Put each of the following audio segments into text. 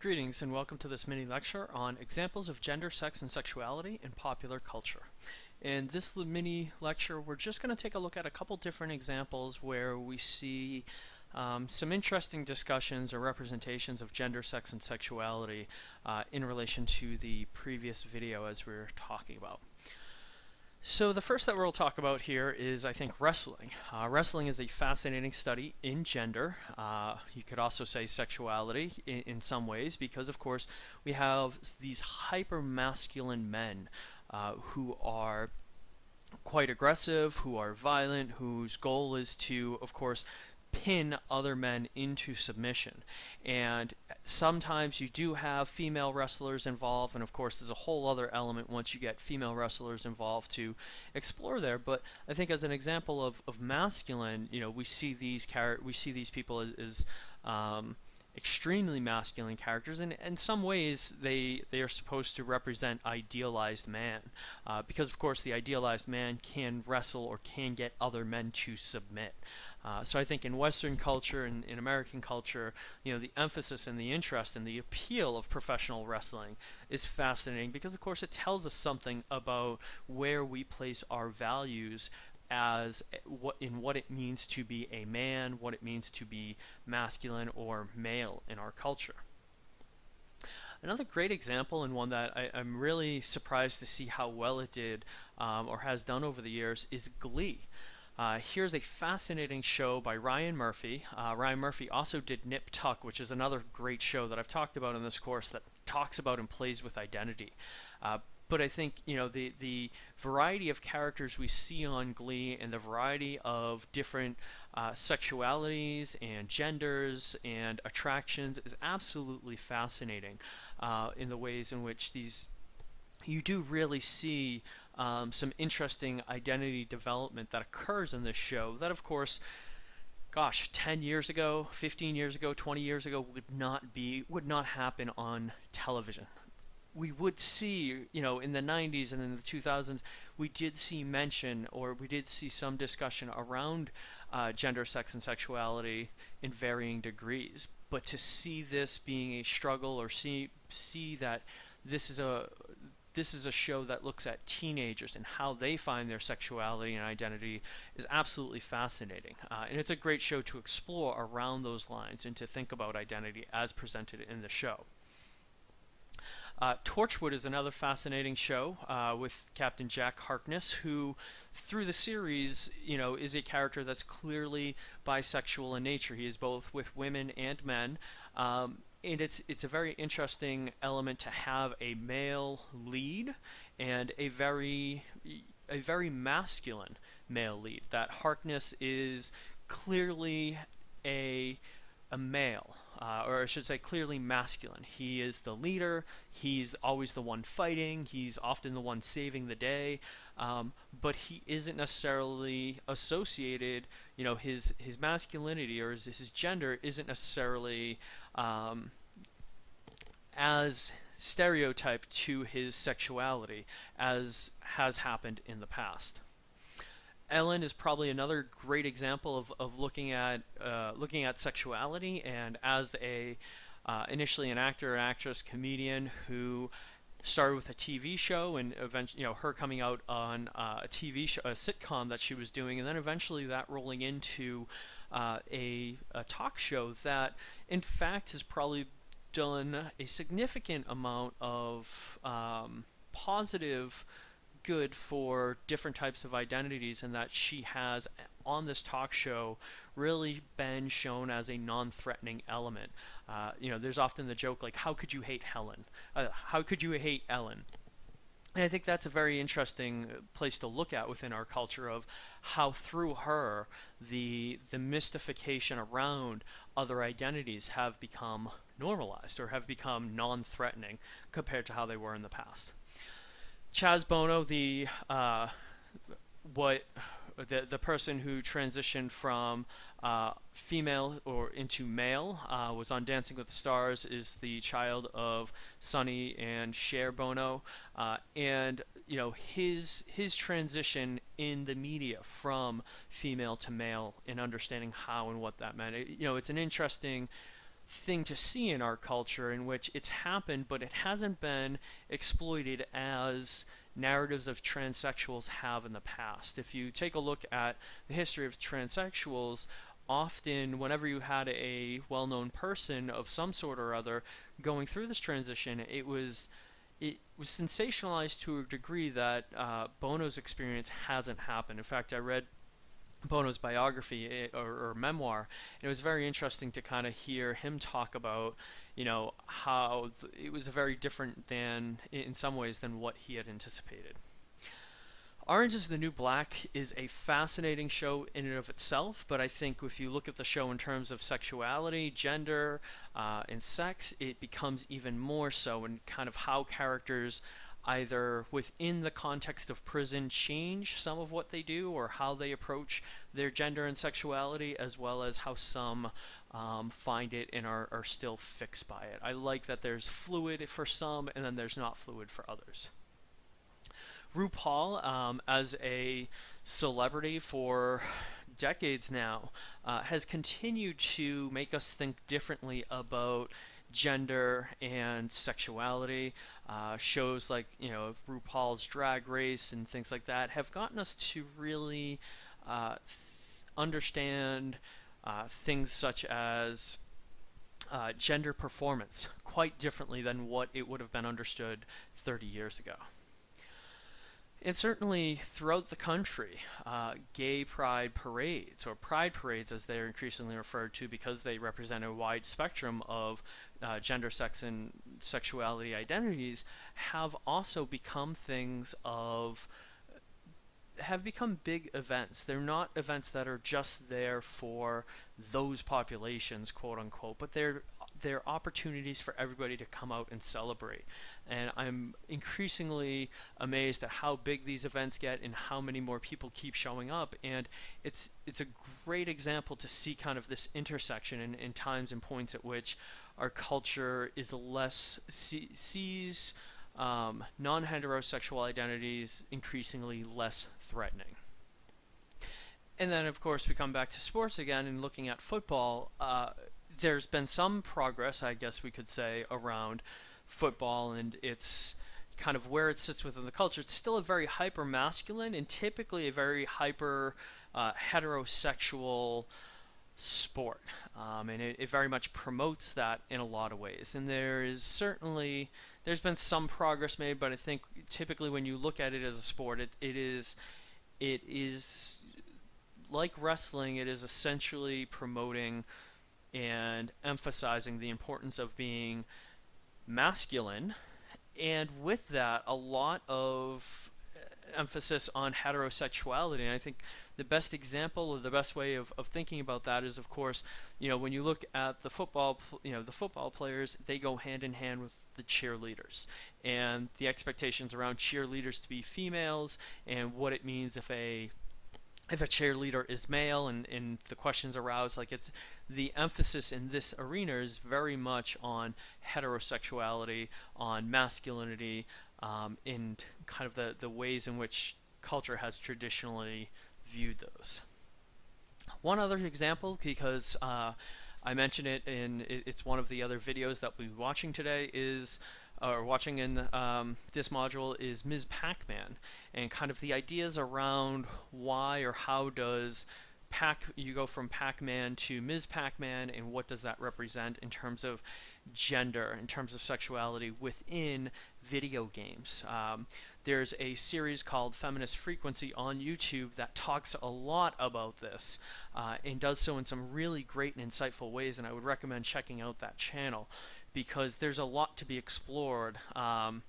Greetings and welcome to this mini lecture on examples of gender, sex, and sexuality in popular culture. In this mini lecture, we're just going to take a look at a couple different examples where we see um, some interesting discussions or representations of gender, sex, and sexuality uh, in relation to the previous video as we were talking about. So the first that we'll talk about here is, I think, wrestling. Uh, wrestling is a fascinating study in gender. Uh, you could also say sexuality in, in, some ways, because of course we have these hyper masculine men uh, who are quite aggressive, who are violent, whose goal is to, of course, pin other men into submission. And sometimes you do have female wrestlers involved, and of course, there's a whole other element once you get female wrestlers involved to explore there. But I think as an example of, of masculine, you know, we see these char- we see these people as, as um, extremely masculine characters, and in some ways they they are supposed to represent idealized man, uh, because of course the idealized man can wrestle or can get other men to submit. Uh, so I think in Western culture and in American culture, you know, the emphasis and the interest and the appeal of professional wrestling is fascinating because, of course, it tells us something about where we place our values as what in what it means to be a man, what it means to be masculine or male in our culture. Another great example, and one that I, am really surprised to see how well it did um, or has done over the years, is Glee. Uh, here's a fascinating show by Ryan Murphy. Uh, Ryan Murphy also did Nip Tuck, which is another great show that I've talked about in this course that talks about and plays with identity. Uh, but I think you know the the variety of characters we see on Glee and the variety of different uh, sexualities and genders and attractions is absolutely fascinating uh, in the ways in which these you do really see um, some interesting identity development that occurs in this show that of course gosh 10 years ago 15 years ago 20 years ago would not be would not happen on television. We would see you know in the 90s and in the 2000s we did see mention or we did see some discussion around uh, gender sex and sexuality in varying degrees. But to see this being a struggle or see see that this is a this is a show that looks at teenagers and how they find their sexuality and identity is absolutely fascinating. Uh, and it's a great show to explore around those lines and to think about identity as presented in the show. Uh, Torchwood is another fascinating show uh, with Captain Jack Harkness, who, through the series, you know, is a character that's clearly bisexual in nature. He is both with women and men, um, and it's it's a very interesting element to have a male lead and a very a very masculine male lead. That Harkness is clearly a a male, uh, or I should say, clearly masculine. He is the leader. He's always the one fighting. He's often the one saving the day. Um, but he isn't necessarily associated. You know, his his masculinity or his, his gender isn't necessarily um, as stereotyped to his sexuality as has happened in the past. Ellen is probably another great example of, of looking at uh, looking at sexuality and as a uh, initially an actor, an actress, comedian who started with a TV show and eventually, you know, her coming out on uh, a TV show, a sitcom that she was doing, and then eventually that rolling into uh, a, a talk show that, in fact, has probably done a significant amount of um, positive good for different types of identities and that she has on this talk show really been shown as a non-threatening element. Uh, you know, there's often the joke like, how could you hate Helen? Uh, how could you hate Ellen? And I think that's a very interesting place to look at within our culture of how through her the the mystification around other identities have become normalized or have become non-threatening compared to how they were in the past. Chaz Bono, the uh, what the the person who transitioned from uh, female or into male uh, was on Dancing with the Stars is the child of Sonny and Cher Bono, uh, and you know his his transition in the media from female to male and understanding how and what that meant. It, you know, it's an interesting thing to see in our culture in which it's happened, but it hasn't been exploited as narratives of transsexuals have in the past. If you take a look at the history of transsexuals, often whenever you had a well-known person of some sort or other going through this transition, it was it was sensationalized to a degree that uh, Bono's experience hasn't happened. In fact, I read Bono's biography eh, or, or, memoir. And it was very interesting to kind of hear him talk about, you know, how it was very different than, in some ways, than what he had anticipated. Orange is the New Black is a fascinating show in and of itself, but I think if you look at the show in terms of sexuality, gender, uh, and sex, it becomes even more so in kind of how characters either within the context of prison change some of what they do or how they approach their gender and sexuality, as well as how some um, find it and are, are still fixed by it. I like that there's fluid for some and then there's not fluid for others. RuPaul, um, as a celebrity for decades now, uh, has continued to make us think differently about gender and sexuality. Uh, shows like you know RuPaul's Drag Race and things like that have gotten us to really uh, understand uh, things such as uh, gender performance quite differently than what it would have been understood 30 years ago. And certainly throughout the country, uh, gay pride parades, or pride parades as they're increasingly referred to because they represent a wide spectrum of uh, gender, sex, and sexuality identities, have also become things of have become big events. They're not events that are just there for those populations, quote unquote, but they're they're opportunities for everybody to come out and celebrate. And I'm increasingly amazed at how big these events get and how many more people keep showing up. And it's it's a great example to see kind of this intersection in, in times and points at which our culture is less see, sees um, non-heterosexual identities increasingly less threatening. And then, of course, we come back to sports again and looking at football. Uh, there's been some progress, I guess we could say, around football and its kind of where it sits within the culture. It's still a very hyper masculine and typically a very hyper uh, heterosexual sport. Um, and it, it, very much promotes that in a lot of ways. And there is certainly there's been some progress made, but I think typically when you look at it as a sport, it, it is it is like wrestling. It is essentially promoting and emphasizing the importance of being masculine, and with that, a lot of emphasis on heterosexuality. And I think the best example or the best way of, of thinking about that is, of course, you know, when you look at the football, you know, the football players, they go hand in hand with the cheerleaders and the expectations around cheerleaders to be females and what it means if a if a cheerleader is male and, and the questions aroused like it's the emphasis in this arena is very much on heterosexuality on masculinity um, and kind of the, the ways in which culture has traditionally viewed those one other example because uh, I mentioned it in it's one of the other videos that we'll be watching today is or watching in um, this module is Ms. Pac-Man and kind of the ideas around why or how does Pac you go from Pac-Man to Ms. Pac-Man and what does that represent in terms of gender, in terms of sexuality within video games. Um, there's a series called Feminist Frequency on YouTube that talks a lot about this uh, and does so in some really great and insightful ways, and I would recommend checking out that channel because there's a lot to be explored. Um,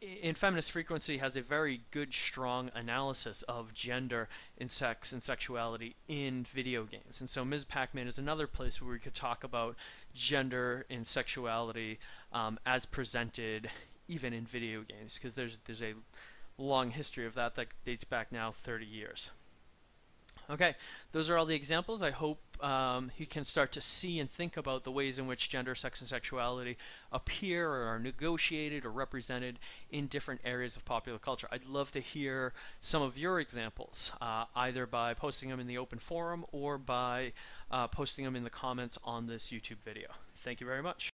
in Feminist Frequency has a very good, strong analysis of gender and sex and sexuality in video games. And so Ms. Pac-Man is another place where we could talk about gender and sexuality um, as presented even in video games because there's, there's a long history of that that dates back now 30 years. Okay, those are all the examples. I hope um, you can start to see and think about the ways in which gender, sex, and sexuality appear or are negotiated or represented in different areas of popular culture. I'd love to hear some of your examples, uh, either by posting them in the open forum or by uh, posting them in the comments on this YouTube video. Thank you very much.